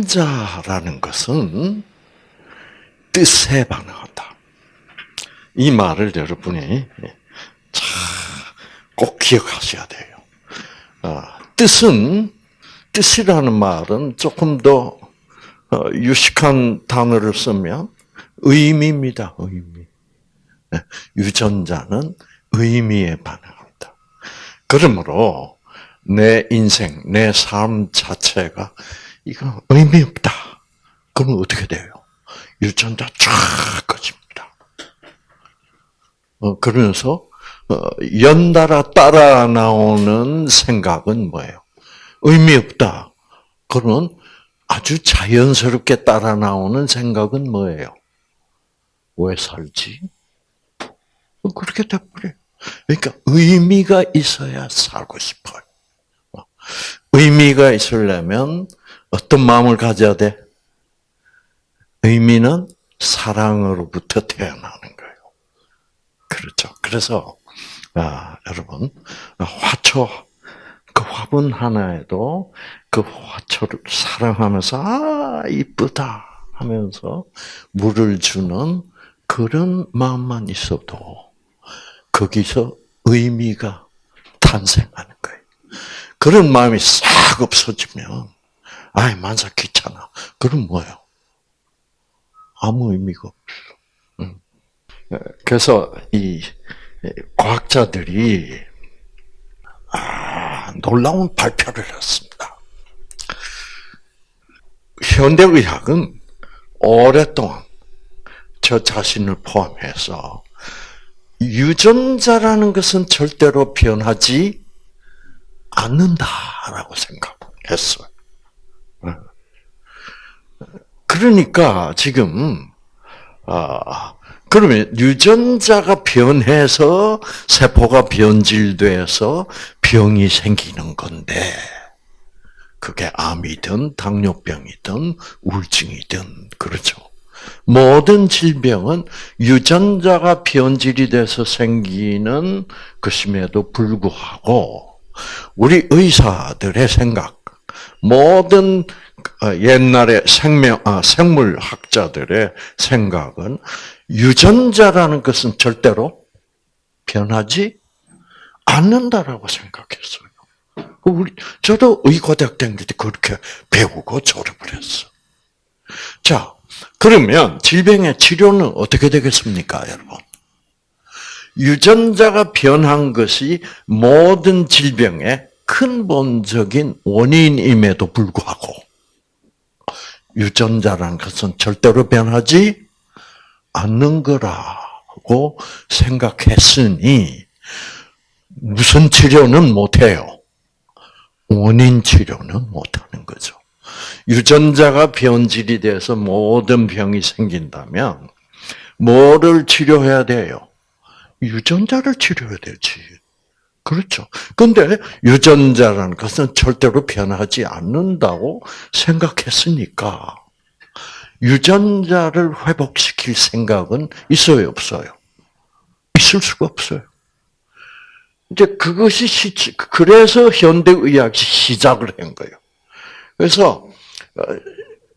유전자라는 것은 뜻에 반응한다. 이 말을 여러분이 꼭 기억하셔야 돼요. 아, 뜻은 뜻이라는 말은 조금 더 어, 유식한 단어를 쓰면 의미입니다. 의미. 네, 유전자는 의미에 반응합니다. 그러므로 내 인생, 내 삶 자체가 이거 의미 없다. 그러면 어떻게 돼요? 유전자 쫙 꺼집니다. 어, 그러면서 어, 연달아 따라 나오는 생각은 뭐예요? 의미 없다. 그러면 아주 자연스럽게 따라 나오는 생각은 뭐예요? 왜 살지? 그렇게 돼버려요. 그러니까 의미가 있어야 살고 싶어요. 의미가 있으려면 어떤 마음을 가져야 돼? 의미는 사랑으로부터 태어나는 거예요. 그렇죠. 그래서 아, 여러분 화초 그 화분 하나에도 그 화초를 사랑하면서 아 이쁘다 하면서 물을 주는 그런 마음만 있어도 거기서 의미가 탄생하는 거예요. 그런 마음이 싹 없어지면 아이 만사 귀찮아. 그럼 뭐예요? 아무 의미가 없어. 그래서 이 과학자들이 아, 놀라운 발표를 했습니다. 현대의학은 오랫동안 저 자신을 포함해서 유전자라는 것은 절대로 변하지 않는다라고 생각했어요. 그러니까 지금 아 그러면 유전자가 변해서 세포가 변질돼서 병이 생기는 건데 그게 암이든 당뇨병이든 우울증이든 그렇죠. 모든 질병은 유전자가 변질이 돼서 생기는 것임에도 불구하고 우리 의사들의 생각, 모든 어, 옛날의 생명, 아, 생물학자들의 생각은 유전자라는 것은 절대로 변하지 않는다라고 생각했어요. 우리, 저도 의과대학 때 그렇게 배우고 졸업을 했어. 자, 그러면 질병의 치료는 어떻게 되겠습니까, 여러분? 유전자가 변한 것이 모든 질병의 근본적인 원인임에도 불구하고 유전자라는 것은 절대로 변하지 않는 거라고 생각했으니 무슨 치료는 못해요. 원인 치료는 못하는 거죠. 유전자가 변질이 돼서 모든 병이 생긴다면 뭐를 치료해야 돼요? 유전자를 치료해야 되지. 그렇죠. 근데 유전자라는 것은 절대로 변하지 않는다고 생각했으니까 유전자를 회복시킬 생각은 있어요, 없어요? 있을 수가 없어요. 이제 그것이 시, 그래서 현대의학이 시작을 한 거예요. 그래서, 어,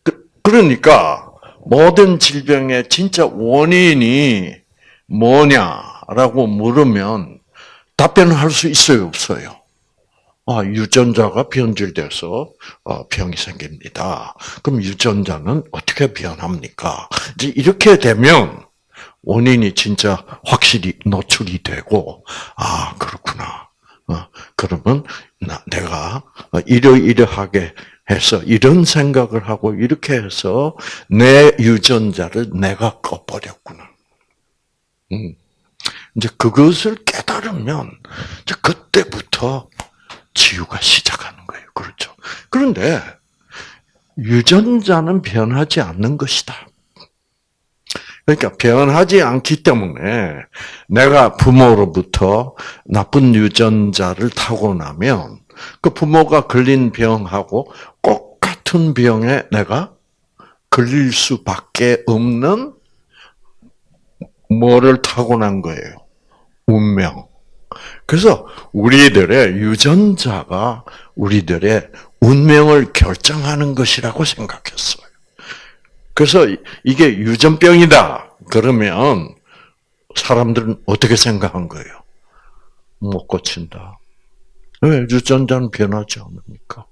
그, 그러니까, 모든 질병의 진짜 원인이 뭐냐라고 물으면 답변을 할 수 있어요, 없어요? 아, 유전자가 변질돼서 어, 병이 생깁니다. 그럼 유전자는 어떻게 변합니까? 이제 이렇게 되면 원인이 진짜 확실히 노출이 되고, 아, 그렇구나. 어, 그러면 내가 이러이러하게 해서 이런 생각을 하고 이렇게 해서 내 유전자를 내가 꺼버렸구나. 음. 이제 그것을 깨달으면 이제 그때부터 치유가 시작하는 거예요. 그렇죠. 그런데 유전자는 변하지 않는 것이다. 그러니까 변하지 않기 때문에 내가 부모로부터 나쁜 유전자를 타고나면 그 부모가 걸린 병하고 똑같은 병에 내가 걸릴 수밖에 없는 뭐를 타고난 거예요? 운명. 그래서 우리들의 유전자가 우리들의 운명을 결정하는 것이라고 생각했어요. 그래서 이게 유전병이다. 그러면 사람들은 어떻게 생각한 거예요? 못 고친다. 왜? 유전자는 변하지 않으니까.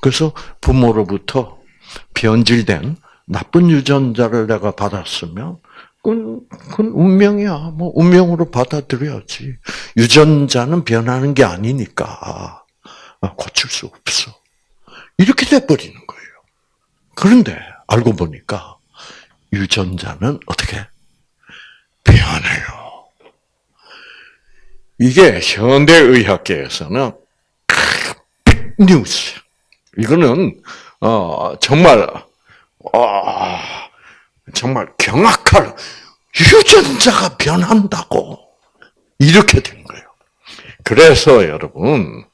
그래서 부모로부터 변질된 나쁜 유전자를 내가 받았으면 그건, 그건 운명이야. 뭐 운명으로 받아들여야지. 유전자는 변하는 게 아니니까 아, 고칠 수 없어. 이렇게 돼 버리는 거예요. 그런데 알고 보니까 유전자는 어떻게 변해요. 이게 현대의학계에서는 뉴스. 이거는 어, 정말 어, 정말 경악할 유전자가 변한다고 이렇게 된 거예요. 그래서 여러분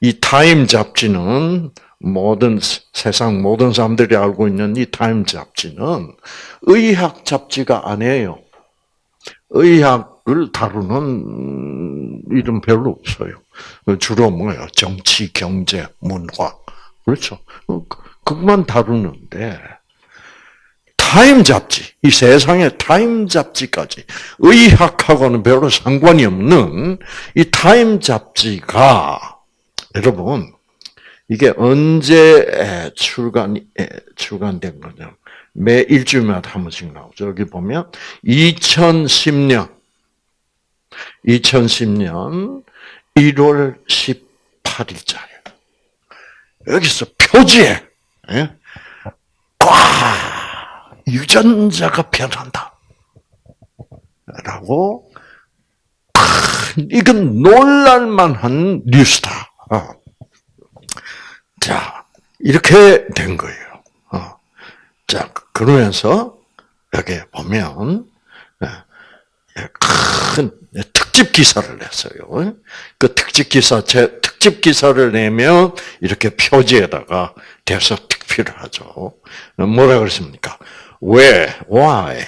이 타임 잡지는 모든 세상 모든 사람들이 알고 있는 이 타임 잡지는 의학 잡지가 아니에요. 의학을 다루는 일은 별로 없어요. 주로 뭐예요? 정치, 경제, 문화. 그렇죠. 그것만 다루는데, 타임 잡지, 이 세상의 타임 잡지까지 의학하고는 별로 상관이 없는 이 타임 잡지가 여러분 이게 언제 출간 출간된 거냐? 매 일주일마다 한 번씩 나오죠. 여기 보면 2010년 2010년 1월 18일자예요. 여기서 표지에 예? 꽉 유전자가 변한다. 라고 이건 놀랄만한 뉴스다. 어. 자 이렇게 된 거예요. 어. 자 그러면서 여기 보면 예, 예, 큰 특집 기사를 냈어요. 그 특집 기사 제 특집 기사를 내면 이렇게 표지에다가 대서 특필을 하죠. 뭐라 그랬습니까? 왜? Why?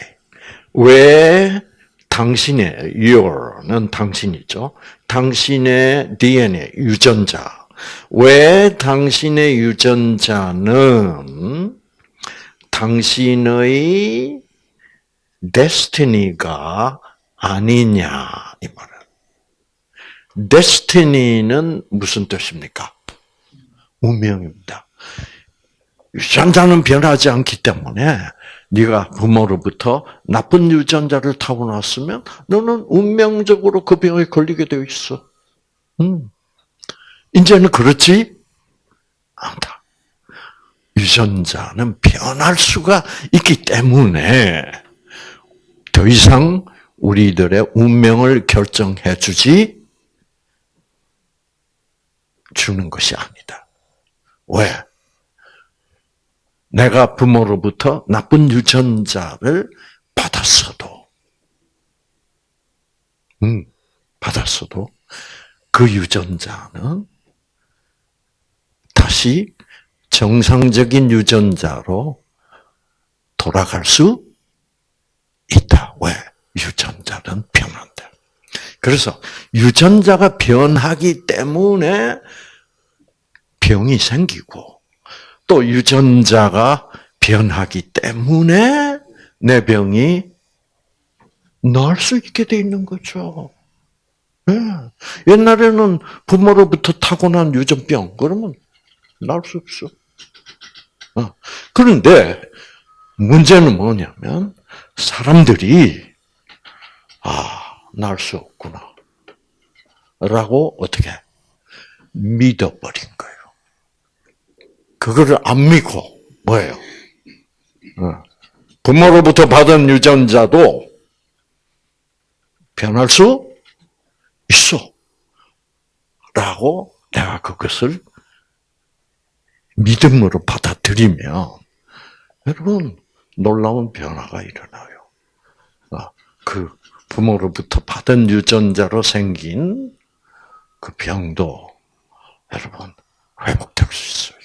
왜 당신의 your는 당신이죠. 당신의 DNA 유전자. 왜 당신의 유전자는 당신의 데스티니가 아니냐 이 말은. 데스티니는 무슨 뜻입니까? 운명입니다. 유전자는 변하지 않기 때문에 네가 부모로부터 나쁜 유전자를 타고났으면 너는 운명적으로 그 병에 걸리게 되어 있어. 음. 이제는 그렇지 않다. 유전자는 변할 수가 있기 때문에 더 이상 우리들의 운명을 결정해 주지 주는 것이 아니다. 왜? 내가 부모로부터 나쁜 유전자를 받았어도, 음, 받았어도 그 유전자는 다시 정상적인 유전자로 돌아갈 수 있다. 왜? 유전자는 변한다. 그래서 유전자가 변하기 때문에 병이 생기고 또 유전자가 변하기 때문에 내 병이 나을 수 있게 돼 있는 거죠. 네. 옛날에는 부모로부터 타고난 유전병 그러면 나을 수 없어. 어. 그런데 문제는 뭐냐면 사람들이 아, 날 수 없구나. 라고 어떻게 믿어버린 거예요. 그거를 안 믿고 뭐예요? 어. 부모로부터 받은 유전자도 변할 수 있어. 라고 내가 그것을 믿음으로 받아들이면 여러분 놀라운 변화가 일어나요. 아, 그 부모로부터 받은 유전자로 생긴 그 병도 여러분 회복될 수 있어요.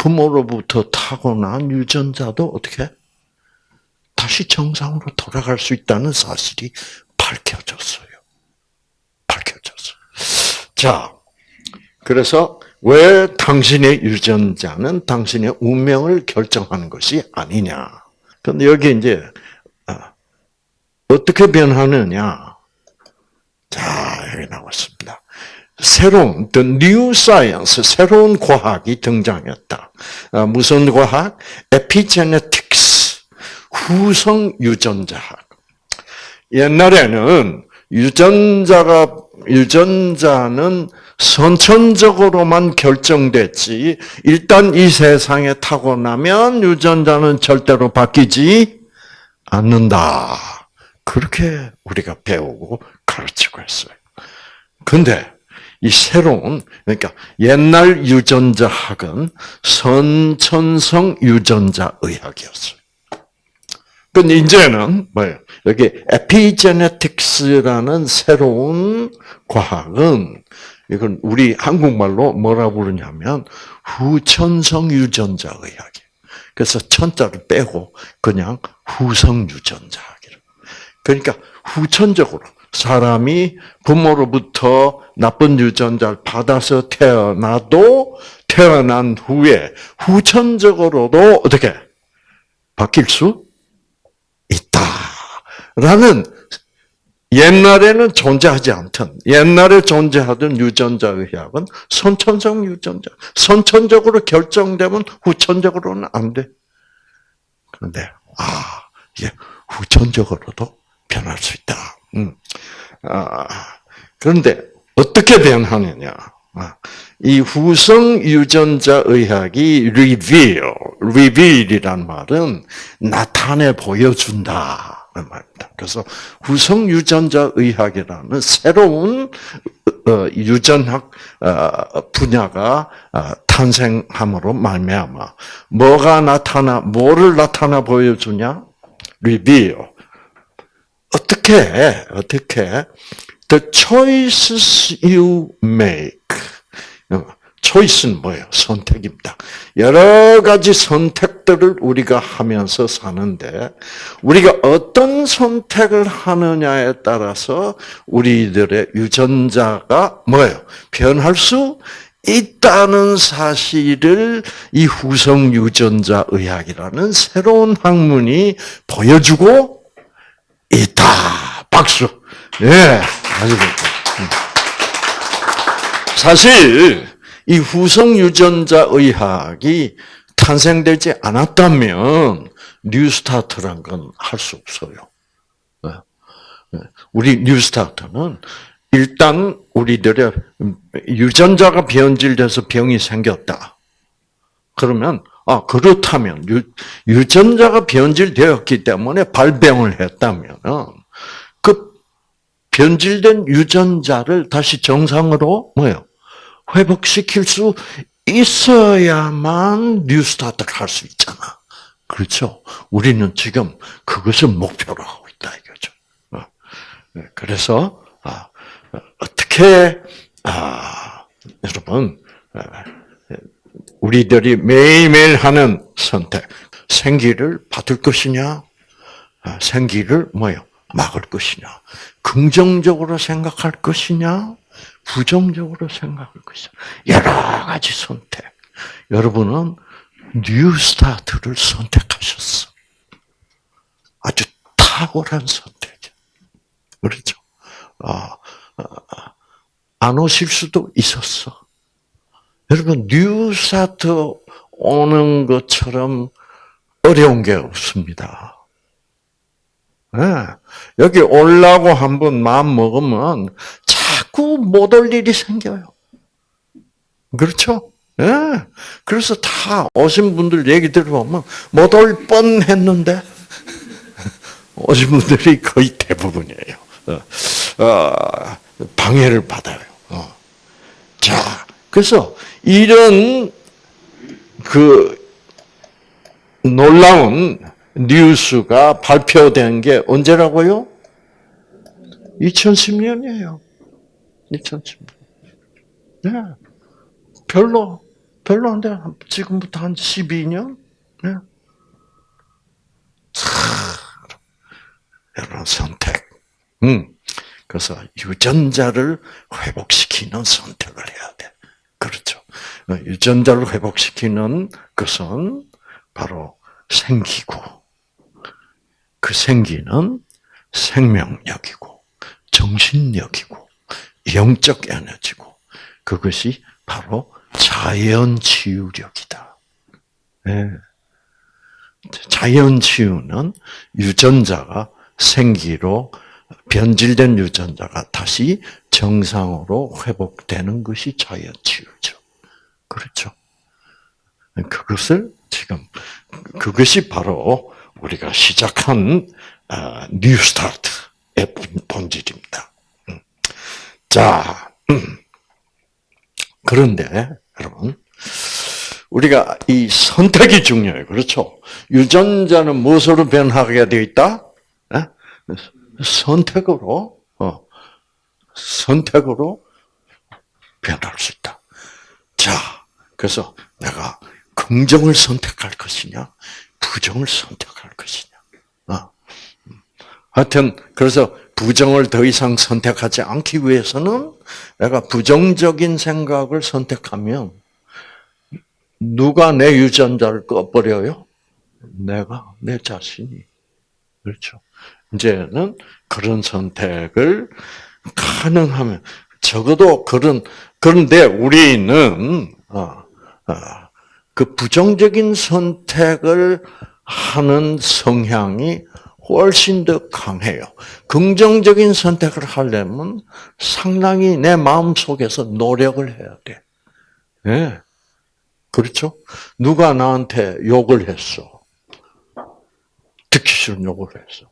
부모로부터 타고난 유전자도 어떻게 다시 정상으로 돌아갈 수 있다는 사실이 밝혀졌어요. 밝혀졌어요. 자, 그래서 왜 당신의 유전자는 당신의 운명을 결정하는 것이 아니냐. 근데 여기 이제 어, 어떻게 변하느냐. 자, 여기 나왔습니다. 새로운 the new science 새로운 과학이 등장했다. 아, 무슨 과학? epigenetics 후성 유전자학. 옛날에는 유전자가 유전자는 선천적으로만 결정됐지 일단 이 세상에 타고나면 유전자는 절대로 바뀌지 않는다. 그렇게 우리가 배우고 가르치고 했어요. 근데 이 새로운 그러니까 옛날 유전자학은 선천성 유전자 의학이었어요. 근데 이제는 뭐예요? 여기 에피제네틱스라는 새로운 과학은 이건 우리 한국말로 뭐라 부르냐면 후천성 유전자 의학이에요. 그래서 천자를 빼고 그냥 후성 유전자 학이라. 그러니까 후천적으로 사람이 부모로부터 나쁜 유전자를 받아서 태어나도 태어난 후에 후천적으로도 어떻게 바뀔 수 있다라는 옛날에는 존재하지 않던 옛날에 존재하던 유전자 의학은 선천성 유전자 선천적으로 결정되면 후천적으로는 안 돼. 그런데 아 이게 후천적으로도 변할 수 있다. 음. 아, 그런데 어떻게 변하느냐? 아, 이 후성 유전자 의학이 reveal, reveal이란 말은 나타내 보여준다. 말입니다. 그래서 후성 유전자 의학이라는 새로운 어, 유전학 어, 분야가 어, 탄생함으로 말미암아 뭐가 나타나 뭐를 나타나 보여주냐? reveal. 어떻게 어떻게 the choices you make 초이스는 뭐예요? 선택입니다. 여러 가지 선택들을 우리가 하면서 사는데 우리가 어떤 선택을 하느냐에 따라서 우리들의 유전자가 뭐예요? 변할 수 있다는 사실을 이 후성 유전자 의학이라는 새로운 학문이 보여주고 있다. 박수. 예, 아주 좋다. 사실 이 후성 유전자 의학이 탄생되지 않았다면 뉴스타트란 건 할 수 없어요. 네. 네. 우리 뉴스타트는 일단 우리들의 유전자가 변질돼서 병이 생겼다. 그러면 아 그렇다면 유, 유전자가 변질되었기 때문에 발병을 했다면 그 변질된 유전자를 다시 정상으로 뭐요 회복시킬 수 있어야만 뉴스타트를 할 수 있잖아. 그렇죠? 우리는 지금 그것을 목표로 하고 있다 이거죠. 어. 네, 그래서 아, 어떻게 아, 여러분 아, 우리들이 매일매일 하는 선택 생기를 받을 것이냐 생기를 뭐요 막을 것이냐 긍정적으로 생각할 것이냐 부정적으로 생각할 것이죠. 여러 가지 선택. 여러분은 뉴 스타트를 선택하셨어. 아주 탁월한 선택. 그렇죠? 아, 아, 안 오실 수도 있었어. 여러분, 뉴스타트 오는 것처럼 어려운 게 없습니다. 네. 여기 올라고 한번 마음 먹으면 자꾸 못 올 일이 생겨요. 그렇죠? 예. 네. 그래서 다 오신 분들 얘기 들어보면 못 올 뻔 했는데, 오신 분들이 거의 대부분이에요. 어, 어, 방해를 받아요. 어. 자, 그래서 이런 그 놀라운 뉴스가 발표된 게 언제라고요? 2010년이에요. 2010년. 네. 별로, 별로 안 돼. 지금부터 한 12년? 네. 참, 여러분, 선택. 음. 그래서 유전자를 회복시키는 선택을 해야 돼. 그렇죠. 유전자를 회복시키는 것은 바로 생기고, 그 생기는 생명력이고, 정신력이고, 영적 에너지고, 그것이 바로 자연 치유력이다. 네. 자연 치유는 유전자가 생기로 변질된 유전자가 다시 정상으로 회복되는 것이 자연 치유죠. 그렇죠. 그것을 지금 그것이 바로 우리가 시작한 뉴 스타트의 본질입니다. 음. 자, 음. 그런데 여러분 우리가 이 선택이 중요해요. 그렇죠? 유전자는 무엇으로 변하게 되어 있다? 선택으로, 어, 선택으로 변할 수 있다. 자, 그래서 내가 긍정을 선택할 것이냐, 부정을 선택할 것이냐. 어. 하여튼, 그래서 부정을 더 이상 선택하지 않기 위해서는 내가 부정적인 생각을 선택하면 누가 내 유전자를 꺼버려요? 내가, 내 자신이. 그렇죠. 이제는 그런 선택을 가능하면, 적어도 그런, 그런데 우리는, 어, 어, 그 부정적인 선택을 하는 성향이 훨씬 더 강해요. 긍정적인 선택을 하려면 상당히 내 마음 속에서 노력을 해야 돼. 예. 네. 그렇죠? 누가 나한테 욕을 했어. 듣기 싫은 욕을 했어.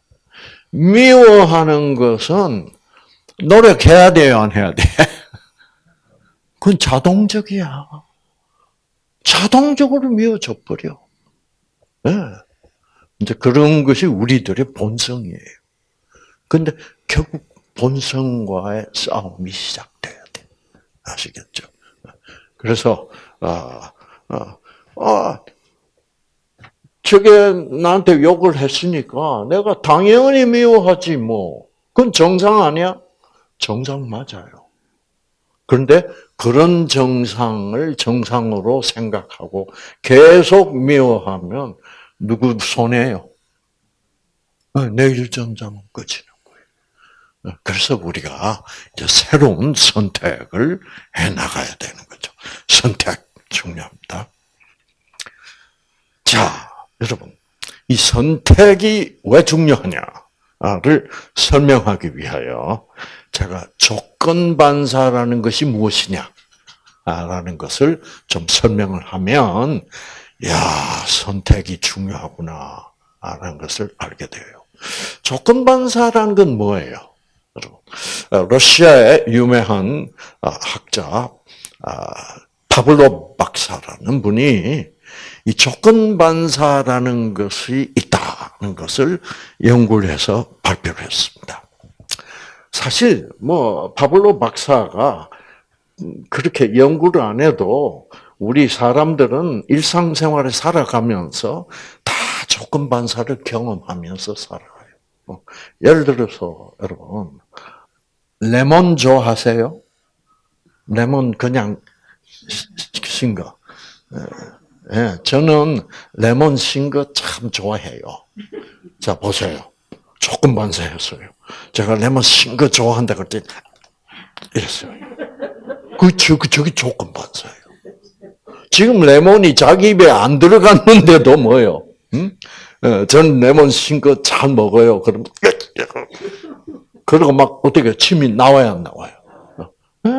미워하는 것은 노력해야 돼요, 안 해야 돼? 그건 자동적이야. 자동적으로 미워져 버려. 네. 이제 그런 것이 우리들의 본성이에요. 근데 결국 본성과의 싸움이 시작돼야 돼. 아시겠죠? 그래서, 아, 아, 아, 저게 나한테 욕을 했으니까 내가 당연히 미워하지 뭐. 그건 정상 아니야? 정상 맞아요. 그런데 그런 정상을 정상으로 생각하고 계속 미워하면 누구 손해요? 어, 내 유전자는 꺼지는 거예요. 어, 그래서 우리가 이제 새로운 선택을 해 나가야 되는 거죠. 선택 중요합니다. 자, 여러분, 이 선택이 왜 중요하냐를 설명하기 위하여 제가 조건 반사라는 것이 무엇이냐 라는 것을 좀 설명을 하면 야 선택이 중요하구나 라는 것을 알게 돼요. 조건 반사라는 건 뭐예요? 어, 러시아의 유명한 어, 학자 아, 파블로 박사라는 분이 이 조건 반사라는 것이 있다는 것을 연구를 해서 발표를 했습니다. 사실 뭐 파블로 박사가 그렇게 연구를 안 해도 우리 사람들은 일상생활에 살아가면서 다 조건 반사를 경험하면서 살아가요. 뭐 예를 들어서 여러분 레몬 좋아하세요? 레몬 그냥 신 거. 예, 저는 레몬 신거 참 좋아해요. 자, 보세요. 조금 반사했어요. 제가 레몬 신거 좋아한다 그랬더니, 이랬어요. 그, 저, 그, 저기 조건 반사예요. 지금 레몬이 자기 입에 안 들어갔는데도 뭐요? 응? 예, 전 레몬 신거 잘 먹어요. 그럼, 그러고 막 어떻게 침이 나와야 안 나와요? 예.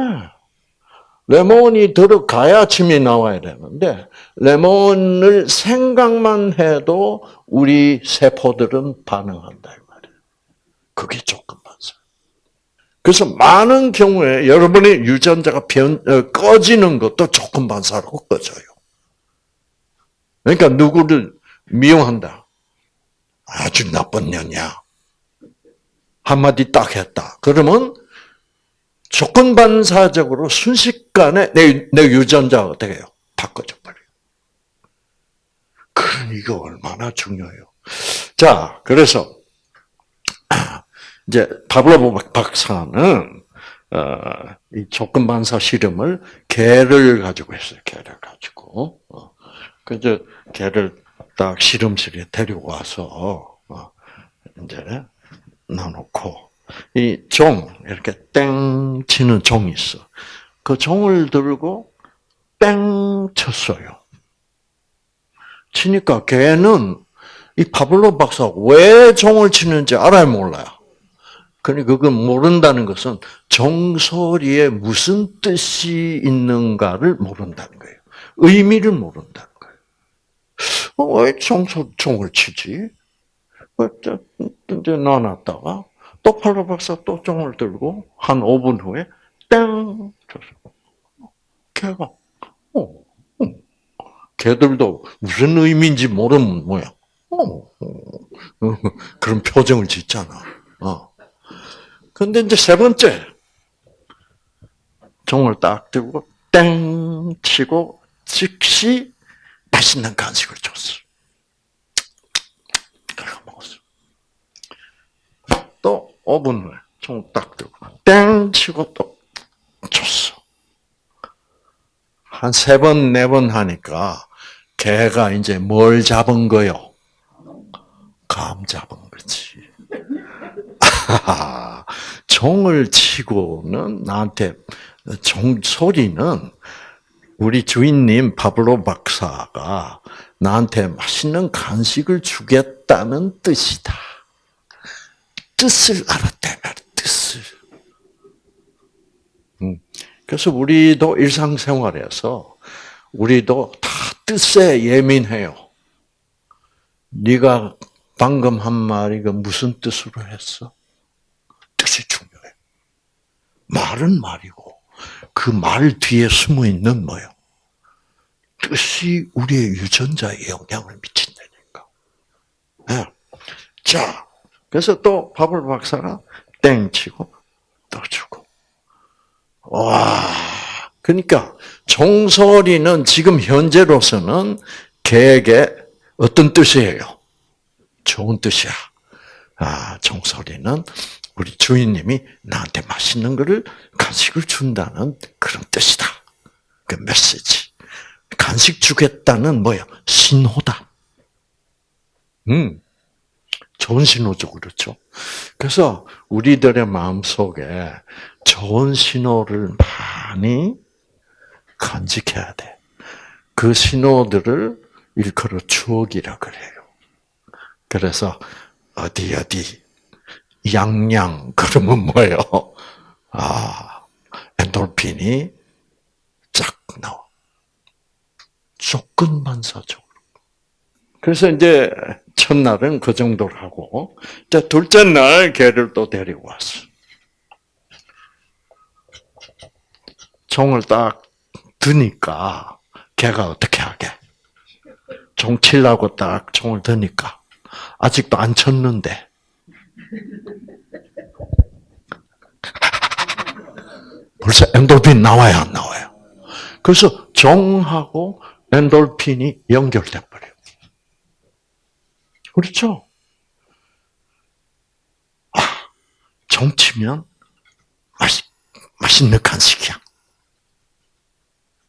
레몬이 들어가야 침이 나와야 되는데 레몬을 생각만 해도 우리 세포들은 반응한다. 그게 조건 반사. 그래서 많은 경우에 여러분의 유전자가 변, 어, 꺼지는 것도 조건 반사로 꺼져요. 그러니까 누구를 미워한다. 아주 나쁜 년이야. 한마디 딱 했다. 그러면 조건 반사적으로 순식간에 내, 내 유전자가 어떻게 해요? 다 꺼져버려요. 그럼 이거 얼마나 중요해요. 자, 그래서, 이제, 파블로 박사는 어, 이 조건 반사 실험을 개를 가지고 했어요. 개를 가지고. 어. 그래서 개를 딱 실험실에 데려와서 어, 이제 놔놓고 이 종 이렇게 땡 치는 종이 있어. 그 종을 들고 땡 쳤어요. 치니까 걔는 이 파블로 박사 왜 종을 치는지 알아요, 몰라요? 그러니까 그건 모른다는 것은 종소리에 무슨 뜻이 있는가를 모른다는 거예요. 의미를 모른다는 거예요. 어, 왜 종소, 종을 치지? 이제 놔놨다가 또 팔로 박사 또 종을 들고 한 5분 후에 땡. 걔가 어, 어. 걔들도 무슨 의미인지 모르면 뭐야? 어, 어. 그런 표정을 짓잖아. 어. 근데 이제 세 번째 종을 딱 들고 땡 치고 즉시 맛있는 간식을 줬어. 그래가 먹었어. 또 5분 후에 종을 딱 들고 땡 치고 또 줬어. 한 세 번, 네 번 하니까 개가 이제 뭘 잡은 거요? 감 잡은 거지. 종을 치고는 나한테 종 소리는 우리 주인님 파블로 박사가 나한테 맛있는 간식을 주겠다는 뜻이다. 뜻을 알았다 말 뜻을. 음. 그래서 우리도 일상생활에서 우리도 다 뜻에 예민해요. 네가 방금 한 말이 무슨 뜻으로 했어? 뜻이 중요해. 말은 말이고 그 말 뒤에 숨어 있는 뭐요? 뜻이 우리의 유전자에 영향을 미친다니까. 네. 자, 그래서 또 바블 박사가 땡 치고 또 주고. 와, 그러니까 종소리는 지금 현재로서는 개에게 어떤 뜻이에요? 좋은 뜻이야. 아, 종소리는 우리 주인님이 나한테 맛있는 거를 간식을 준다는 그런 뜻이다. 그 메시지. 간식 주겠다는 뭐야? 신호다. 음. 좋은 신호죠, 그렇죠? 그래서 우리들의 마음 속에 좋은 신호를 많이 간직해야 돼. 그 신호들을 일컬어 추억이라 그래요. 그래서 어디 어디 양양 그러면 뭐예요? 아 엔돌핀이 쫙 나와. 조건 반사적으로. 그래서 이제 첫날은 그 정도로 하고, 자 둘째 날 개를 또 데리고 왔어. 종을 딱 드니까 걔가 어떻게 하게? 종 칠라고 딱 종을 드니까 아직도 안 쳤는데 벌써 엔돌핀 나와요, 안 나와요? 그래서 종하고 엔돌핀이 연결돼 버려요. 그렇죠? 아, 종 치면 맛있, 맛있는 간식이야.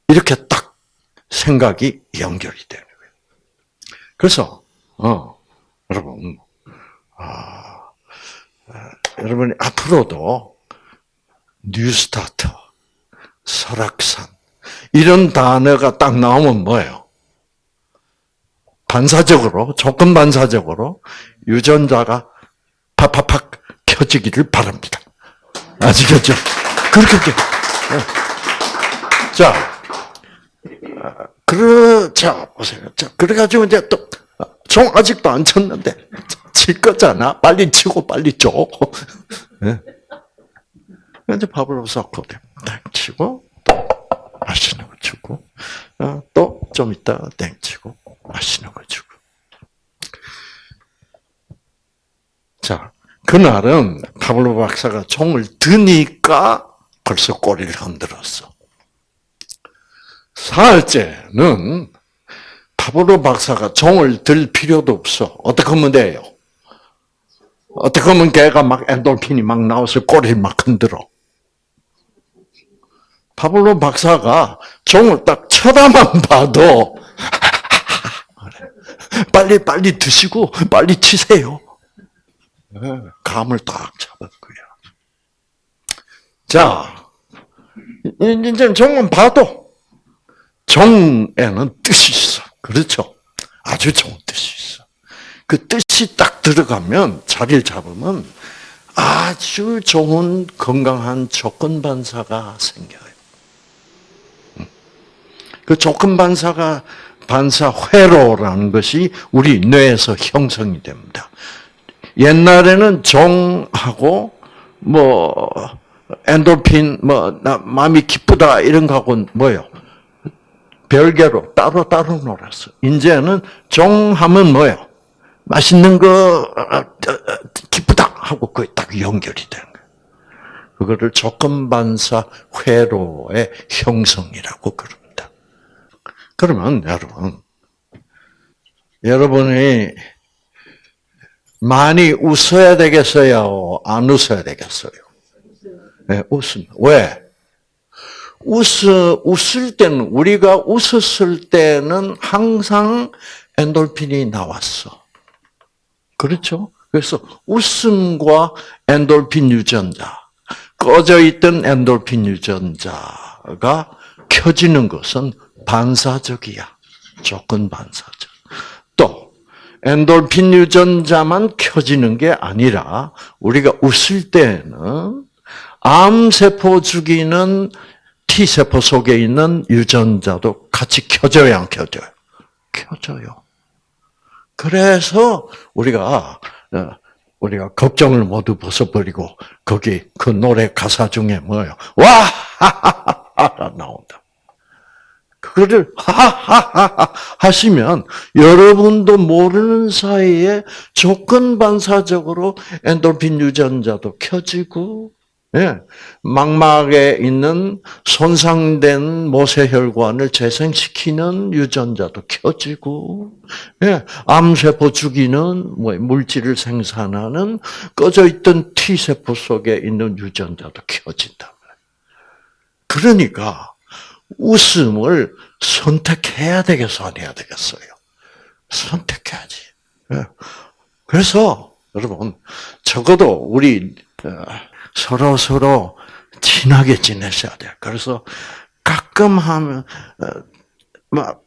이렇게 딱 생각이 연결이 되는 거예요. 그래서, 어, 여러분, 아, 여러분이 앞으로도 뉴스타터, 설악산, 이런 단어가 딱 나오면 뭐예요? 반사적으로, 조건 반사적으로 유전자가 팍팍팍 켜지기를 바랍니다. 아시겠죠? 그렇게, 자, 그러, 자, 보세요. 자, 그래가지고 이제 또, 종 아직도 안 쳤는데, 칠 거잖아. 빨리 치고 빨리 줘. 네. 이제 밥을 섞고, 땡 치고, 또 맛있는 거 주고, 어, 또좀 이따 땡 치고, 맛있는 거 주고. 자, 그날은 파블로 박사가 종을 드니까 벌써 꼬리를 흔들었어. 사흘째는 파브로 박사가 종을 들 필요도 없어. 어떻게 하면 돼요? 어떻게 하면 걔가 막 엔돌핀이 막 나와서 꼬리를 막 흔들어. 파블로 박사가 종을 딱 쳐다만 봐도 빨리 빨리 드시고 빨리 치세요. 감을 딱 잡았고요. 자, 이제 종은 봐도 종에는 뜻이 있어. 그렇죠? 아주 좋은 뜻이. 그 뜻이 딱 들어가면 자리를 잡으면 아주 좋은 건강한 조건 반사가 생겨요. 그 조건 반사가 반사 회로라는 것이 우리 뇌에서 형성이 됩니다. 옛날에는 종하고 뭐 엔돌핀 뭐나 마음이 기쁘다 이런 거하고 뭐요 별개로 따로 따로 놀았어. 이제는 종하면 뭐요 맛있는 거 기쁘다 하고 그게 딱 연결이 되는 거예요. 그거를 조건 반사 회로의 형성이라고 그럽니다. 그러면 여러분 여러분이 많이 웃어야 되겠어요? 안 웃어야 되겠어요? 네, 웃음. 왜? 웃어, 웃을 때는, 우리가 웃었을 때는 항상 엔돌핀이 나왔어. 그렇죠? 그래서 웃음과 엔돌핀 유전자, 꺼져 있던 엔돌핀 유전자가 켜지는 것은 반사적이야. 조건 반사적. 또, 엔돌핀 유전자만 켜지는 게 아니라 우리가 웃을 때는 암세포 죽이는 T세포 속에 있는 유전자도 같이 켜져요, 안 켜져요? 켜져요. 그래서 우리가 어, 우리가 걱정을 모두 벗어버리고 거기 그 노래 가사 중에 뭐예요? 와 하하하하 나온다. 그거를 하하하하 하시면 여러분도 모르는 사이에 조건 반사적으로 엔돌핀 유전자도 켜지고 예, 망막에 있는 손상된 모세혈관을 재생시키는 유전자도 켜지고, 예, 암세포 죽이는 뭐 물질을 생산하는 꺼져 있던 T세포 속에 있는 유전자도 켜진다. 그러니까 웃음을 선택해야 되겠어, 안 해야 되겠어요? 선택해야지. 예. 그래서 여러분 적어도 우리 어, 서로 서로 친하게 지내셔야 돼요. 그래서 가끔 하면 막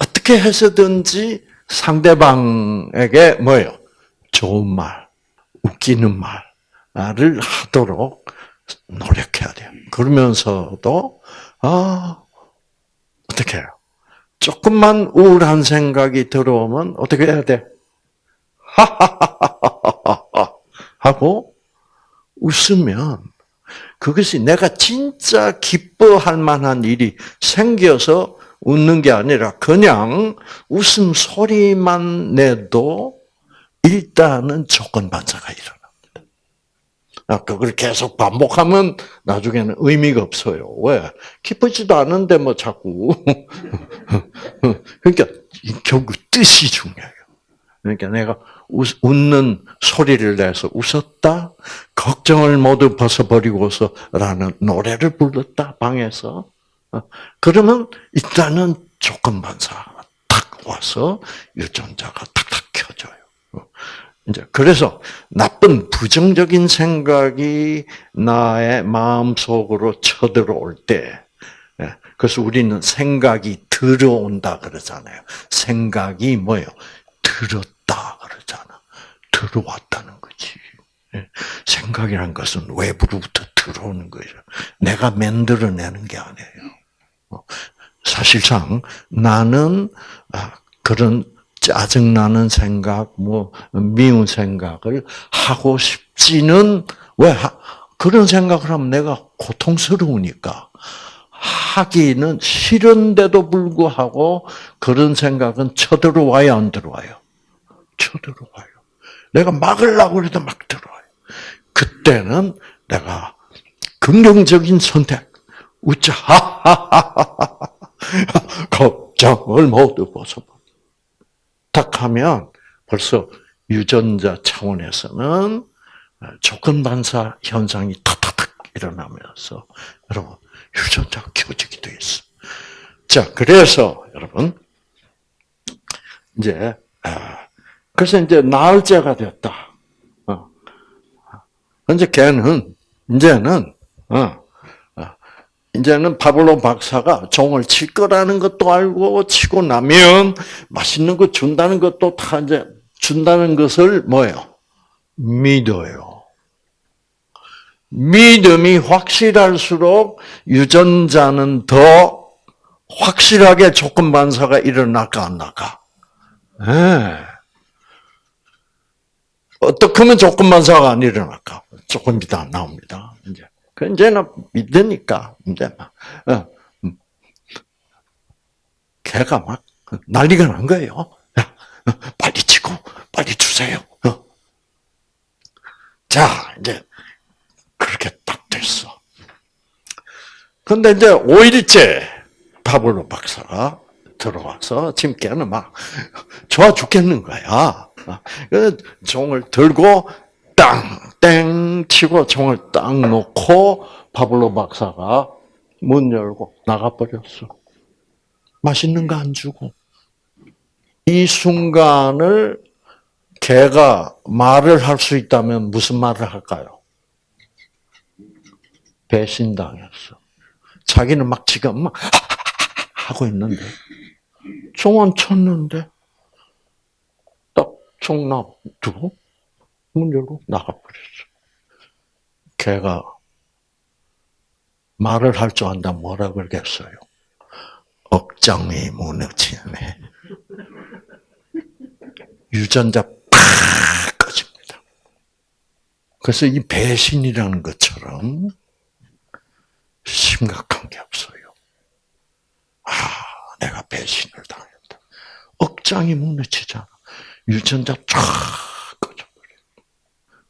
어떻게 해서든지 상대방에게 뭐예요? 좋은 말, 웃기는 말을 하도록 노력해야 돼요. 그러면서도 아 어떻게 해요? 조금만 우울한 생각이 들어오면 어떻게 해야 돼? 하하하하하 하고 웃으면 그것이 내가 진짜 기뻐할 만한 일이 생겨서 웃는 게 아니라 그냥 웃음 소리만 내도 일단은 조건 반사가 일어납니다. 아, 그걸 계속 반복하면 나중에는 의미가 없어요. 왜? 기쁘지도 않은데 뭐 자꾸. 그러니까 결국 뜻이 중요해요. 그러니까 내가 웃는 소리를 내서 웃었다. 걱정을 모두 벗어버리고서 라는 노래를 불렀다 방에서. 어, 그러면 일단은 조건 반사가 탁 와서 유전자가 탁탁 켜져요. 어, 이제 그래서 나쁜 부정적인 생각이 나의 마음 속으로 쳐들어올 때, 예, 그래서 우리는 생각이 들어온다 그러잖아요. 생각이 뭐예요? 들었다. 들어왔다는 거지. 예. 생각이란 것은 외부로부터 들어오는 거죠. 내가 만들어내는 게 아니에요. 어, 사실상 나는 아, 그런 짜증나는 생각, 뭐 미운 생각을 하고 싶지는 왜 그런 생각을 하면 내가 고통스러우니까 하기는 싫은데도 불구하고 그런 생각은 쳐들어와요, 안 들어와요? 쳐들어와요. 내가 막으려고 해도 막 들어와요. 그때는 내가 긍정적인 선택, 웃자, 걱정을 모두 벗어버. 딱 하면 벌써 유전자 차원에서는 조건 반사 현상이 탁탁탁 일어나면서 여러분 유전자가 돼 있어. 자, 그래서 여러분 이제 아, 그래서 이제 나흘째가 됐다. 어. 이제 걔는 이제는 어, 이제는 파블로 박사가 종을 칠 거라는 것도 알고 치고 나면 맛있는 거 준다는 것도 다 이제 준다는 것을 뭐예요? 믿어요. 믿음이 확실할수록 유전자는 더 확실하게 조건 반사가 일어날까 안 나까? 네. 어떻게 하면 조건 반사가 안 일어날까? 조금 이따 나옵니다. 이제. 그 이제는 믿으니까 이제 막 어, 음. 걔가 막 난리가 난 거예요. 야, 어, 빨리 치고 빨리 주세요. 어. 자 이제 그렇게 딱 됐어. 근데 이제 5일째 파블로 박사가 들어와서 지금 걔는 막 좋아 죽겠는 거야. 그 종을 들고 땅, 땡 치고 총을 딱 놓고 파블로 박사가 문 열고 나가버렸어. 맛있는 거 안 주고. 이 순간을 개가 말을 할 수 있다면 무슨 말을 할까요? 배신당했어. 자기는 막 지금 막 하고 있는데 총은 쳤는데 딱 총 놔두고 문 열고 나가버렸어. 걔가 말을 할 줄 안다 뭐라 그러겠어요? 억장이 무너지네. 유전자 팍 꺼집니다. 그래서 이 배신이라는 것처럼 심각한 게 없어요. 아, 내가 배신을 당했다. 억장이 무너지잖아. 유전자 쫙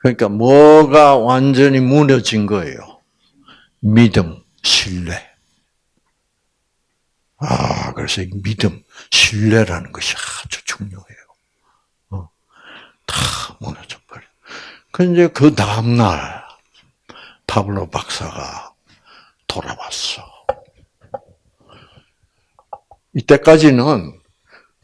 그러니까 뭐가 완전히 무너진 거예요? 믿음, 신뢰. 아, 그래서 이 믿음, 신뢰라는 것이 아주 중요해요. 어, 다 무너져 버려. 그 이제 그 다음 날, 파블로 박사가 돌아왔어. 이때까지는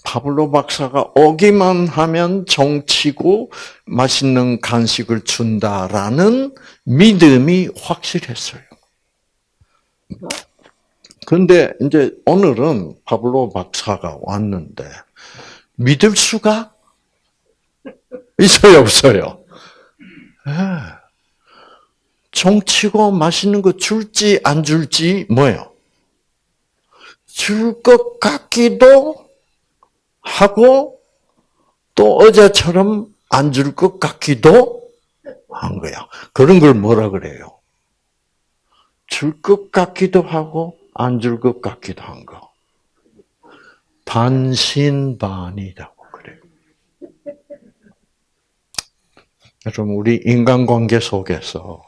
파블로 박사가 오기만 하면 정치고 맛있는 간식을 준다라는 믿음이 확실했어요. 근데 이제 오늘은 파블로 박사가 왔는데 믿을 수가 있어요, 없어요? 네. 정치고 맛있는 거 줄지 안 줄지 뭐예요? 줄 것 같기도 하고 또 어제처럼 안 줄 것 같기도 한 거야. 그런 걸 뭐라 그래요? 줄 것 같기도 하고 안 줄 것 같기도 한 거. 반신반의라고 그래요. 여러분 우리 인간관계 속에서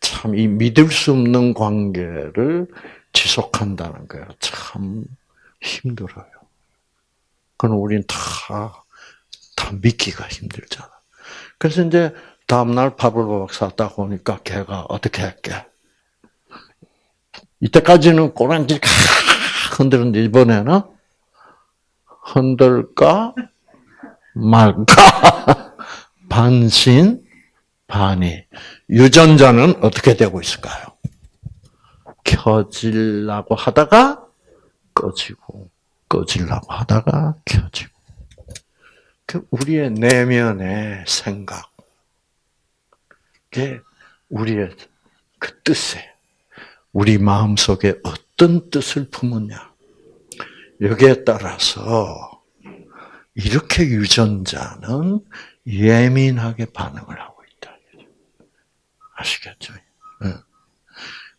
참 이 믿을 수 없는 관계를 지속한다는 거예요. 참 힘들어요. 그건 우리는 다, 다 믿기가 힘들잖아. 그래서 이제 다음날 파블로 박사 딱 오니까 걔가 어떻게 할게? 이때까지는 꼬랑지 흔들었는데 이번에는 흔들까 말까 반신 반이 유전자는 어떻게 되고 있을까요? 켜질라고 하다가 꺼지고 꺼지려고 하다가 켜지고. 그 우리의 내면의 생각, 그 우리의 그 뜻에, 우리 마음 속에 어떤 뜻을 품느냐. 여기에 따라서 이렇게 유전자는 예민하게 반응을 하고 있다. 아시겠죠?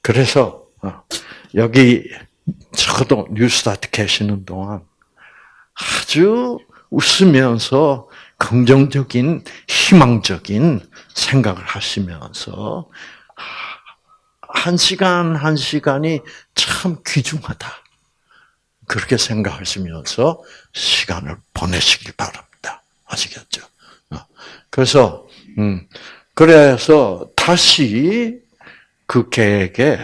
그래서 어, 여기 저도 뉴스타트 계시는 동안 아주 웃으면서 긍정적인 희망적인 생각을 하시면서 한 시간 한 시간이 참 귀중하다. 그렇게 생각하시면서 시간을 보내시길 바랍니다. 아시겠죠? 어. 그래서 음 그래서 다시 그 개에게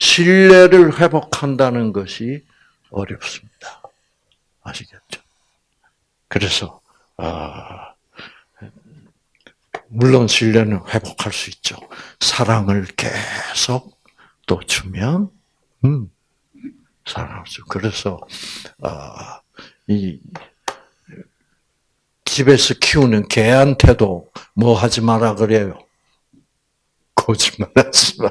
신뢰를 회복한다는 것이 어렵습니다. 아시겠죠? 그래서 아, 물론 신뢰는 회복할 수 있죠. 사랑을 계속 또 주면 음, 사랑할 수. 그래서 아, 이 집에서 키우는 개한테도 뭐 하지 마라 그래요. 거짓말하지 마.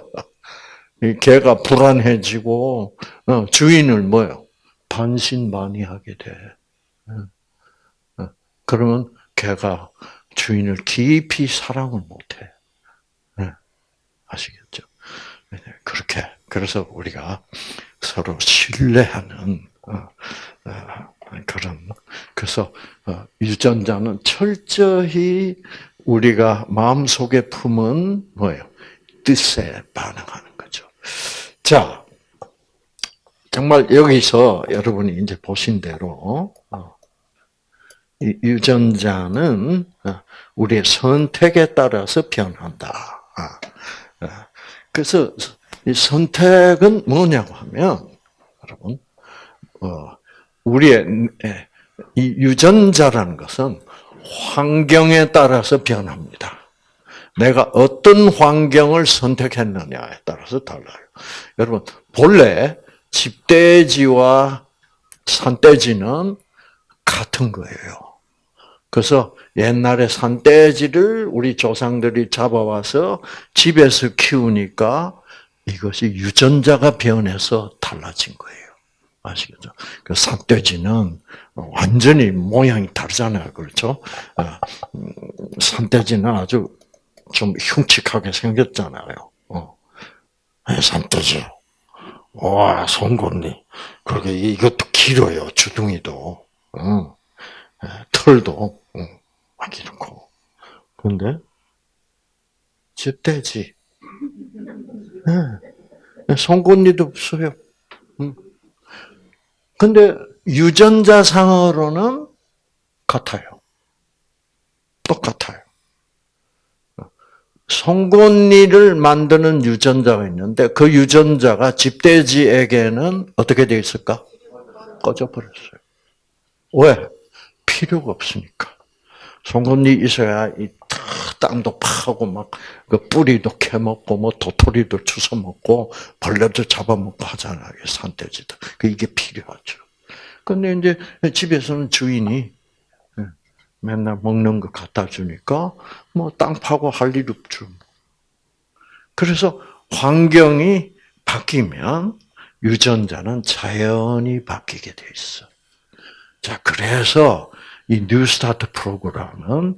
이 개가 불안해지고 어, 주인을 뭐요? 반신반의하게 돼. 어, 어. 그러면 개가 주인을 깊이 사랑을 못해. 아시겠죠? 그렇게 그래서 우리가 서로 신뢰하는 그런 그래서 유전자는 철저히 우리가 마음 속에 품은 뭐예요? 뜻에 반응하는. 자, 정말 여기서 여러분이 이제 보신 대로 유전자는 우리의 선택에 따라서 변한다. 그래서 이 선택은 뭐냐고 하면 여러분 우리의 이 유전자라는 것은 환경에 따라서 변합니다. 내가 어떤 환경을 선택했느냐에 따라서 달라요. 여러분, 본래 집돼지와 산돼지는 같은 거예요. 그래서 옛날에 산돼지를 우리 조상들이 잡아와서 집에서 키우니까 이것이 유전자가 변해서 달라진 거예요. 아시겠죠? 그 산돼지는 완전히 모양이 다르잖아요. 그렇죠? 어, 음, 산돼지는 아주 좀 흉측하게 생겼잖아요. 어. 산돼지. 와, 송곳니. 그게 이것도 길어요. 주둥이도. 어. 털도 막 이렇고. 그런데 집돼지. 송곳니도 없어요. 근데 유전자상으로는 같아요. 똑같아요. 송곳니를 만드는 유전자가 있는데 그 유전자가 집돼지에게는 어떻게 되어 있을까? 꺼져버렸어요. 왜? 필요가 없으니까. 송곳니 있어야 이 땅도 파고 막 그 뿌리도 캐먹고 뭐 도토리도 주워 먹고 벌레도 잡아먹고 하잖아요. 산돼지도. 그 이게 필요하죠. 근데 이제 집에서는 주인이 예, 맨날 먹는 거 갖다 주니까 뭐 땅 파고 할 일 없죠. 그래서 환경이 바뀌면 유전자는 자연히 바뀌게 돼 있어. 자, 그래서 이 뉴스타트 프로그램은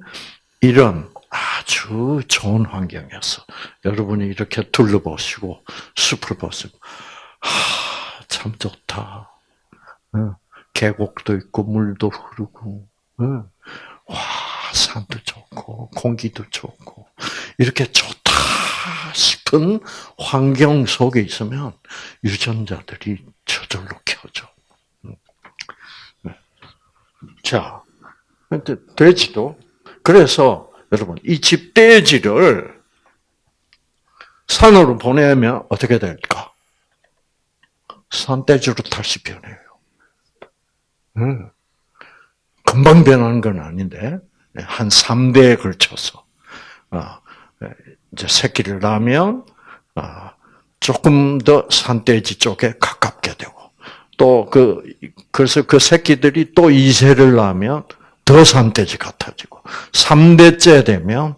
이런 아주 좋은 환경에서 여러분이 이렇게 둘러보시고 숲을 보시고 하, 참 좋다. 계곡도 있고 물도 흐르고 와 산도 좋고 공기도 좋고 이렇게 좋다 싶은 환경 속에 있으면 유전자들이 저절로 켜져. 자, 돼지도 그래서 여러분 이 집돼지를 산으로 보내면 어떻게 될까? 산돼지로 다시 변해요. 음. 금방 변하는 건 아닌데 한 3대에 걸쳐서 어, 이제 새끼를 낳으면 어, 조금 더 산돼지 쪽에 가깝게 되고 또 그 그래서 그 새끼들이 또 2세를 낳으면 더 산돼지 같아지고 3대째 되면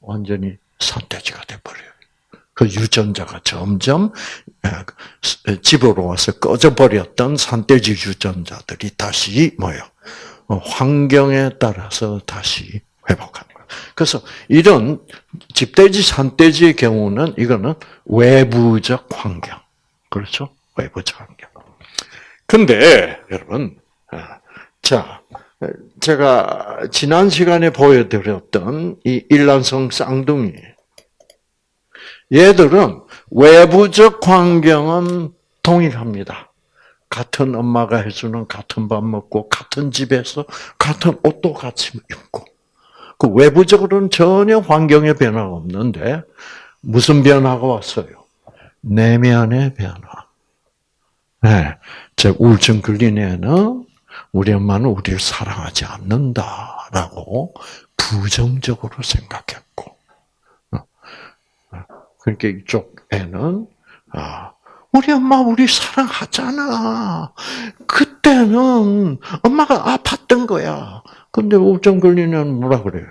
완전히 산돼지가 돼버려요. 그 유전자가 점점 집으로 와서 꺼져버렸던 산돼지 유전자들이 다시 뭐요? 어, 환경에 따라서 다시 회복하는 거예요. 그래서 이런 집돼지, 산돼지의 경우는 이거는 외부적 환경. 그렇죠? 외부적 환경. 근데, 여러분, 아, 자, 제가 지난 시간에 보여드렸던 이 일란성 쌍둥이, 얘들은 외부적 환경은 동일합니다. 같은 엄마가 해주는 같은 밥 먹고 같은 집에서 같은 옷도 같이 입고 그 외부적으로는 전혀 환경의 변화가 없는데 무슨 변화가 왔어요? 내면의 변화. 네, 즉 우울증 걸린 애는 우리 엄마는 우리를 사랑하지 않는다라고 부정적으로 생각했고, 어, 어, 그러니까 이쪽 애는 아, 우리 엄마 우리 사랑하잖아. 그때는 엄마가 아팠던 거야. 근데 우울증 걸리면 뭐라 그래요?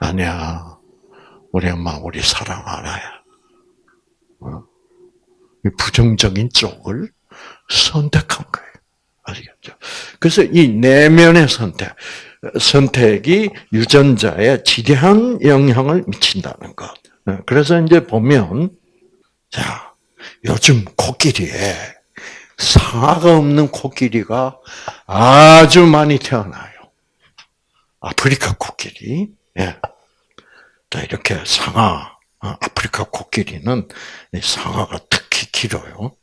아니야. 우리 엄마 우리 사랑 알아야. 어? 부정적인 쪽을 선택한 거예요. 아시겠죠? 그래서 이 내면의 선택, 선택이 유전자에 지대한 영향을 미친다는 것. 네, 그래서 이제 보면, 자, 요즘 코끼리에 상아가 없는 코끼리가 아주 많이 태어나요. 아프리카 코끼리. 예. 자, 이렇게 상아, 어, 아프리카 코끼리는 상아가 특히 길어요.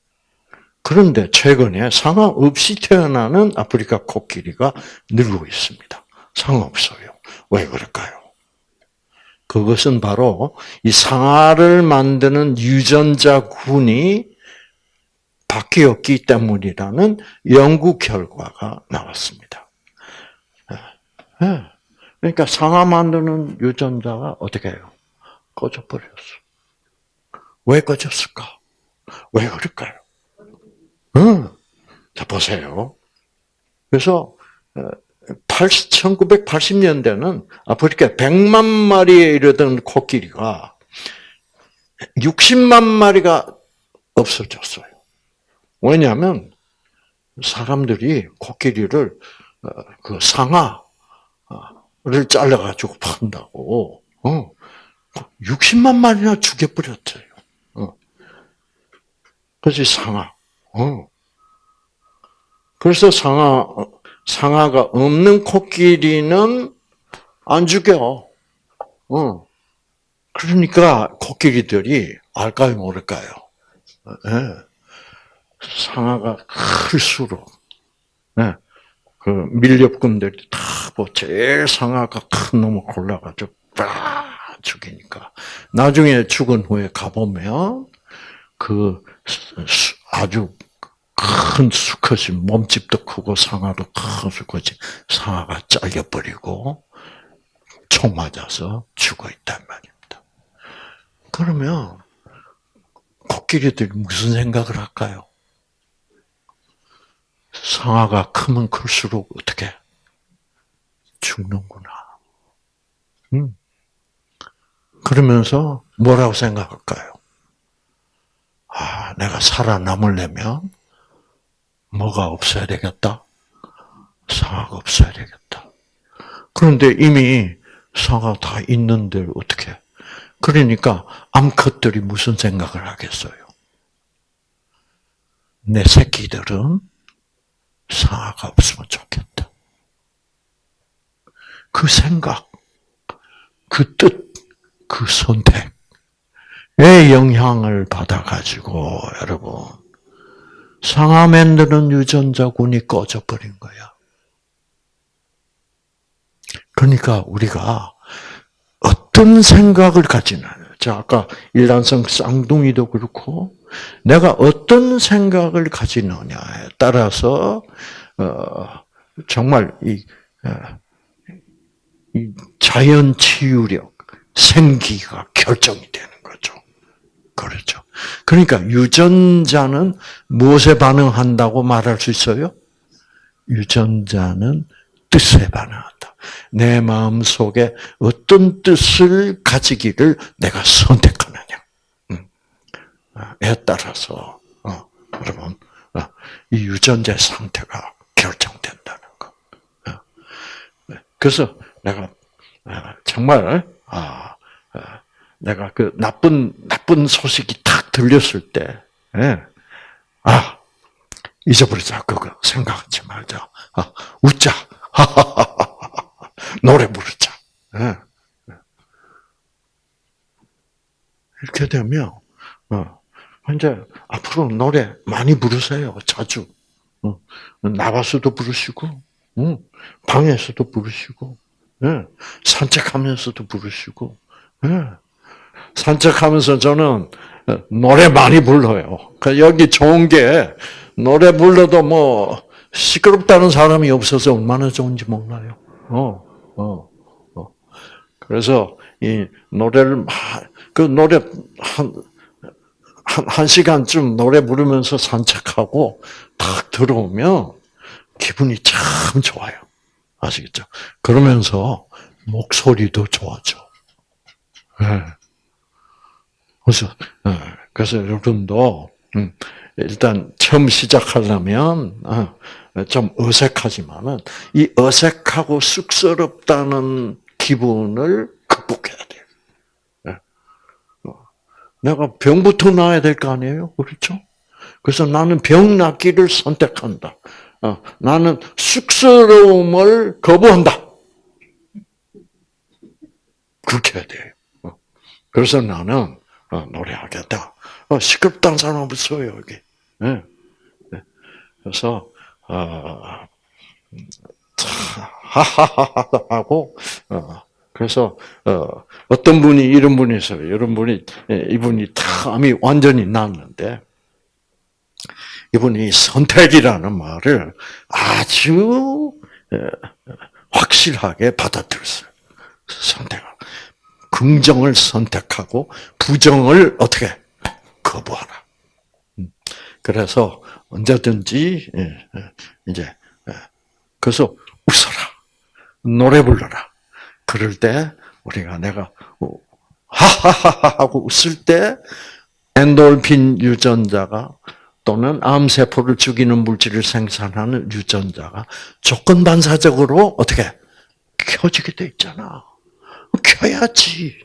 그런데 최근에 상아 없이 태어나는 아프리카 코끼리가 늘고 있습니다. 상아 없어요. 왜 그럴까요? 그것은 바로 이 상아를 만드는 유전자 군이 바뀌었기 때문이라는 연구 결과가 나왔습니다. 예. 예. 그러니까 상아 만드는 유전자가 어떻게 해요? 꺼져버렸어. 왜 꺼졌을까? 왜 그럴까요? 응. 자, 보세요. 그래서, 1980년대는 아프리카 100만 마리에 이르던 코끼리가 60만 마리가 없어졌어요. 왜냐하면 사람들이 코끼리를 어, 그 상아를 잘라가지고 판다고 60만 어. 마리나 죽여버렸어요. 어. 그래서 상아. 그래서 상아 상아가 없는 코끼리는 안 죽여. 어. 그러니까 코끼리들이 알까요, 모를까요? 네. 상아가 클수록, 네. 그 밀렵꾼들이 다, 뭐, 제일 상아가 큰 놈을 골라가지고, 빡! 죽이니까. 나중에 죽은 후에 가보면, 그, 아주 큰 수컷이 몸집도 크고 상아도 큰 수컷이 상아가 잘려버리고 총 맞아서 죽어 있단 말입니다. 그러면 코끼리들이 무슨 생각을 할까요? 상아가 크면 클수록 어떻게 죽는구나. 음. 그러면서 뭐라고 생각할까요? 아, 내가 살아남으려면 뭐가 없어야 되겠다? 상아가 없어야 되겠다. 그런데 이미 상아 다 있는데 어떻게? 그러니까 암컷들이 무슨 생각을 하겠어요? 내 새끼들은 상아가 없으면 좋겠다. 그 생각, 그 뜻, 그 선택의 영향을 받아가지고 여러분 상하 만드는 유전자군이 꺼져버린 거야. 그러니까 우리가 어떤 생각을 가지나. 자, 아까 일란성 쌍둥이도 그렇고, 내가 어떤 생각을 가지느냐에 따라서, 어, 정말 이, 어, 이 자연 치유력, 생기가 결정이 되는 거죠. 그렇죠. 그러니까 유전자는 무엇에 반응한다고 말할 수 있어요? 유전자는 뜻에 반응한다. 내 마음 속에 어떤 뜻을 가지기를 내가 선택하느냐. 음. 에 따라서, 어, 여러분, 어, 이 유전자의 상태가 결정된다는 것. 어. 네. 그래서 내가 정말, 아, 내가 그 나쁜, 나쁜 소식이 탁 들렸을 때, 예. 아, 잊어버리자. 그거 생각하지 말자. 아, 웃자. 노래 부르자. 예. 이렇게 되면, 어, 이제 앞으로 노래 많이 부르세요. 자주. 어, 나가서도 부르시고, 어, 방에서도 부르시고, 예. 산책하면서도 부르시고, 예. 산책하면서 저는 노래 많이 불러요. 그 여기 좋은 게 노래 불러도 뭐 시끄럽다는 사람이 없어서 얼마나 좋은지 몰라요. 어, 어, 어. 그래서 이 노래를 그 노래 한, 한, 한 시간쯤 노래 부르면서 산책하고 딱 들어오면 기분이 참 좋아요. 아시겠죠? 그러면서 목소리도 좋아져. 네. 그래서, 네. 그래서 여러분도, 음, 일단 처음 시작하려면, 어, 좀 어색하지만은, 이 어색하고 쑥스럽다는 기분을 극복해야 돼요. 네. 어, 내가 병부터 나야 될 거 아니에요? 그렇죠? 그래서 나는 병 낫기를 선택한다. 어, 나는 쑥스러움을 거부한다. 그렇게 해야 돼. 어, 그래서 나는 어, 노래하겠다. 어, 시끄럽다는 사람 없어요 여기. 네. 네. 그래서 어, 하하하하 하고 어, 그래서 어, 어떤 분이 이런 분이 있어요. 이런 분이 예, 이분이 탐이 완전히 났는데 이분이 선택이라는 말을 아주 확실하게 받아들였어요. 선택. 긍정을 선택하고 부정을 어떻게 거부하라. 음. 그래서 언제든지 예, 예, 이제 예. 그래서 웃어라, 노래 불러라. 그럴 때 우리가 내가 하하하하 하고 웃을 때 엔돌핀 유전자가 또는 암세포를 죽이는 물질을 생산하는 유전자가 조건 반사적으로 어떻게 켜지게 돼 있잖아. 켜야지.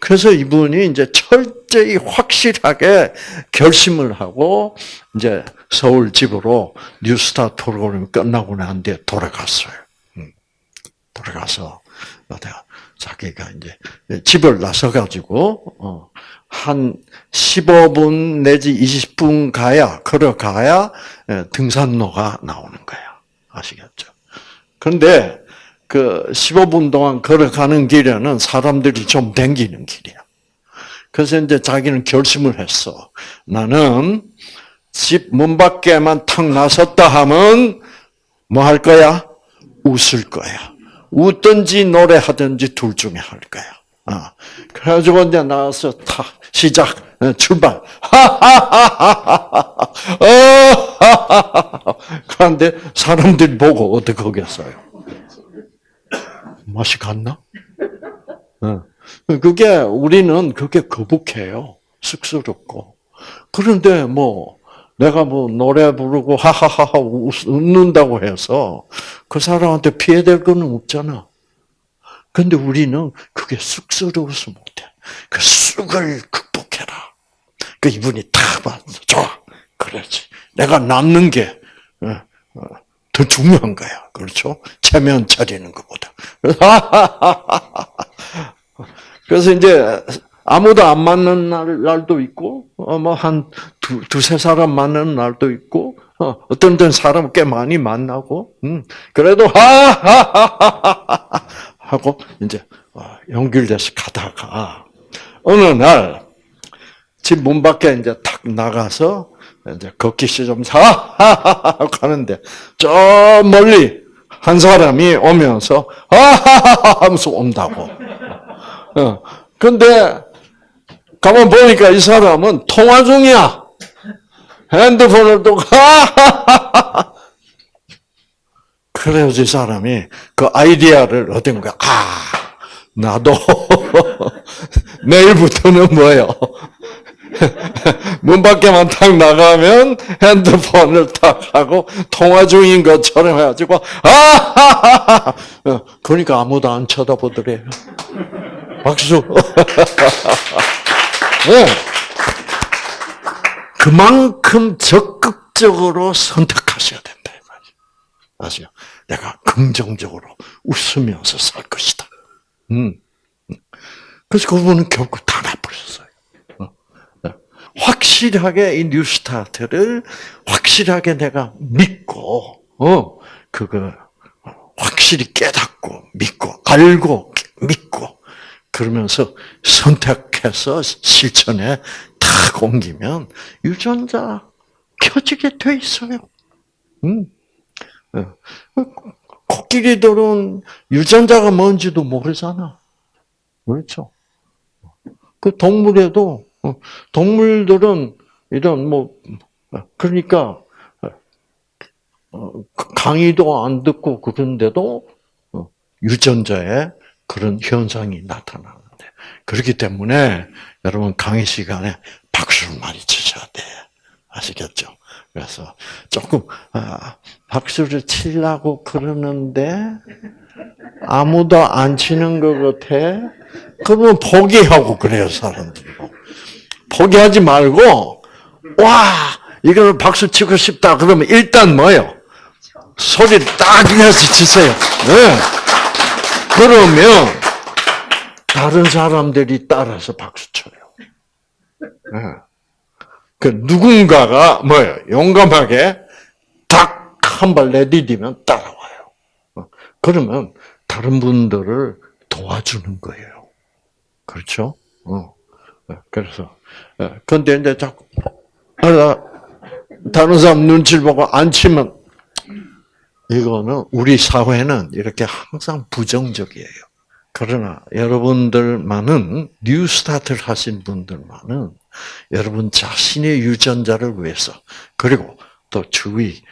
그래서 이분이 이제 철저히 확실하게 결심을 하고 이제 서울 집으로 뉴스타 프로그램 끝나고 난 뒤에 돌아갔어요. 돌아가서 자기가 이제 집을 나서 가지고 어, 한 15분 내지 20분 가야 걸어가야 예, 등산로가 나오는 거예요. 아시겠죠? 그런데 그 15분 동안 걸어가는 길에는 사람들이 좀 댕기는 길이야. 그래서 이제 자기는 결심을 했어. 나는 집 문 밖에만 탁 나섰다 하면 뭐 할 거야? 웃을 거야. 웃든지 노래하든지 둘 중에 할 거야. 아, 그래가지고 이제 나와서 탁 시작 어, 출발. 하하하하하. 어, 그런데 사람들이 보고 어떻게 하겠어요? 맛이 갔나? 어. 그게 우리는 그게 거북해요. 쑥스럽고. 그런데 뭐 내가 뭐 노래 부르고 하하하하 웃는다고 해서 그 사람한테 피해될 거는 없잖아. 근데 우리는 그게 쑥스러워서 못해. 그 쑥을 극복해라. 그 이분이 딱 봤어. 좋아. 그렇지. 내가 남는 게 더 중요한 거야. 그렇죠? 체면 차리는 것보다. 그래서 이제 아무도 안 맞는 날, 날도 있고, 어, 뭐, 한 두, 두세 사람 만나는 날도 있고, 어, 어떤 땐 사람 꽤 많이 만나고, 음, 그래도, 하하하하 하고, 이제, 어, 연결돼서 가다가, 어느 날, 집 문 밖에 이제 탁 나가서, 이제 걷기 시작하면서, 하하하하 가는데, 저 멀리 한 사람이 오면서, 하하하하 하면서 온다고. 어, 근데, 가만 보니까 이 사람은 통화 중이야. 핸드폰을 또, 하하하하. 그래서 이 사람이 그 아이디어를 얻은 거야. 아, 나도 내일부터는 뭐예요? 문 밖에만 탁 나가면 핸드폰을 탁 하고 통화 중인 것처럼 해가지고 아하하하 그러니까 아무도 안 쳐다보더래요. 박수. 네. 그만큼 적극적으로 선택하셔야 된다. 아시죠? 내가 긍정적으로 웃으면서 살 것이다. 음. 그래서 그분은 결국 다 나버렸어요. 어. 네. 확실하게 이 뉴스타트를 확실하게 내가 믿고, 어, 그거 확실히 깨닫고, 믿고, 알고, 믿고, 그러면서 선택해서 실천에 탁 옮기면 유전자 켜지게 돼 있어요. 음. 어. 코끼리들은 유전자가 뭔지도 모르잖아. 그렇죠. 그 동물에도 어, 동물들은 이런 뭐 그러니까 어, 강의도 안 듣고 그런데도 어, 유전자에 그런 현상이 나타나는데 그렇기 때문에 여러분 강의 시간에 박수를 많이 치셔야 돼 아시겠죠? 그래서 조금 아, 박수를 치려고 그러는데 아무도 안 치는 것 같아. 그러면 포기하고 그래요 사람들이. 포기하지 말고 와 이걸 박수 치고 싶다 그러면 일단 뭐요? 소리를 딱 내서 치세요. 네. 그러면 다른 사람들이 따라서 박수 쳐요. 네. 그 누군가가 뭐예요? 용감하게 딱 한 발 내디디면 따라와요. 어. 그러면 다른 분들을 도와주는 거예요. 그렇죠? 어. 네. 그래서 근데 이제 자꾸 다른 사람 눈치를 보고 안 치면 이거는 우리 사회는 이렇게 항상 부정적이에요. 그러나 여러분들만은 뉴 스타트를 하신 분들만은 여러분 자신의 유전자를 위해서 그리고 또 주위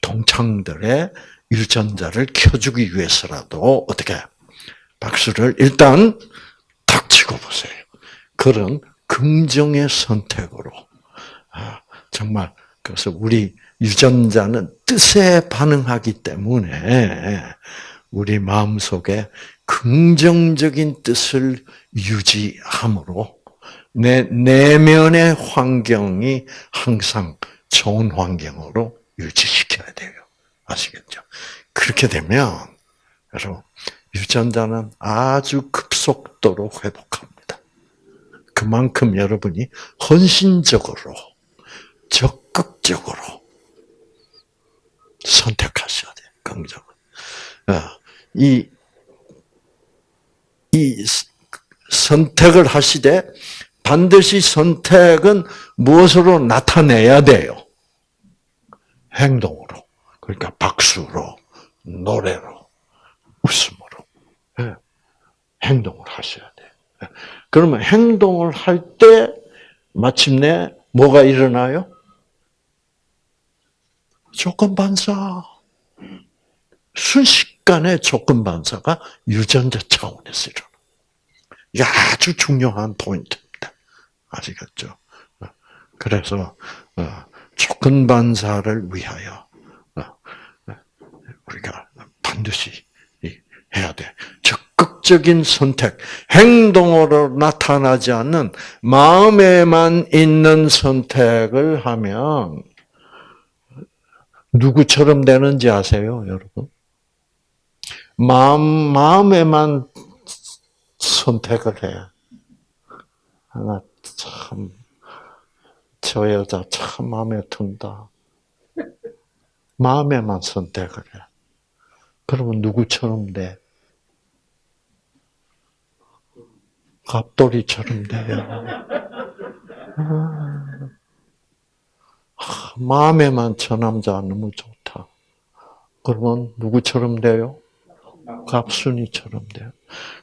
동창들의 유전자를 켜주기 위해서라도 어떻게 박수를 일단 탁 치고 보세요. 그런 긍정의 선택으로 아, 정말 그래서 우리 유전자는 뜻에 반응하기 때문에 우리 마음 속에 긍정적인 뜻을 유지함으로 내 내면의 환경이 항상 좋은 환경으로 유지시켜야 돼요. 아시겠죠? 그렇게 되면 여러분 유전자는 아주 급속도로 회복합니다. 그만큼 여러분이 헌신적으로 적극적으로 선택하셔야 돼요. 긍정을. 어, 이, 이 선택을 하시되 반드시 선택은 무엇으로 나타내야 돼요? 행동으로. 그러니까 박수로, 노래로, 웃음으로. 네. 행동을 하셔야 돼요. 예. 그러면 행동을 할 때 마침내 뭐가 일어나요? 조건 반사. 순식간에 조건 반사가 유전자 차원에서 일어나. 이게 아주 중요한 포인트입니다. 아시겠죠? 그래서 어, 조건 반사를 위하여 어, 우리가 반드시 해야 돼. 적극적인 선택, 행동으로 나타나지 않는 마음에만 있는 선택을 하면 누구처럼 되는지 아세요, 여러분? 마음, 마음에만 선택을 해. 나 참, 저 여자 참 마음에 든다. 마음에만 선택을 해. 그러면 누구처럼 돼? 갑돌이처럼 돼요. 아, 마음에만 저 남자 너무 좋다. 그러면 누구처럼 돼요? 갑순이처럼 돼요.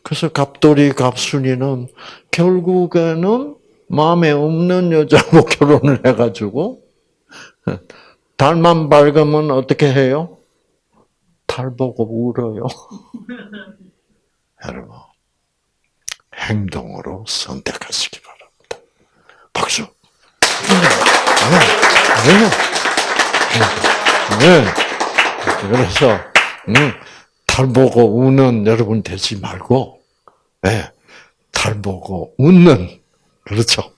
그래서 갑돌이, 갑순이는 결국에는 마음에 없는 여자하고 결혼을 해가지고 달만 밝으면 어떻게 해요? 달 보고 울어요. 여러분, 행동으로 선택하시기 바랍니다. 박수. 네. 네. 그래서 음, 달 보고 우는 여러분 되지 말고, 네. 달 보고 웃는 그렇죠.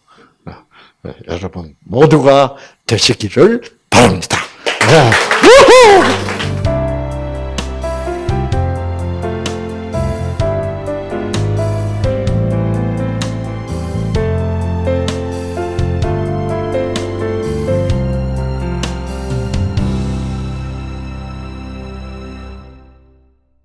네. 여러분 모두가 되시기를 바랍니다. 네.